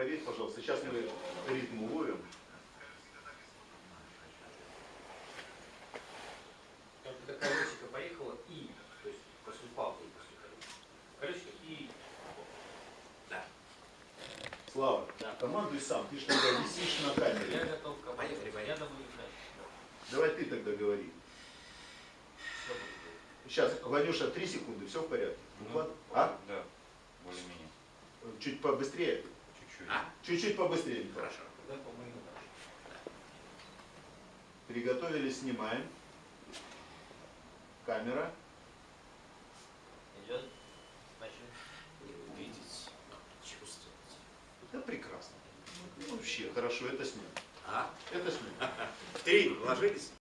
проверь, пожалуйста. Сейчас мы ритм уловим. Будто колесико поехало и, то есть после палки, после колесика. Колесико и... Да. Слава, Да. командуй сам. Ты же тогда висишь на Я камере. готов к Поехали, поехали. Я думаю, да. Давай ты тогда говори. Сейчас, Ванюша, три секунды, все в порядке? Ну. А? Да, более-менее. Чуть побыстрее. Чуть-чуть. А, Чуть-чуть побыстрее. Хорошо. Тогда, по-моему, да. Приготовились, снимаем. Камера. Идет. Значит, Видеть, чувствовать. Да прекрасно. Ну, Вообще, хорошо, это снято. А, Это в три ложились?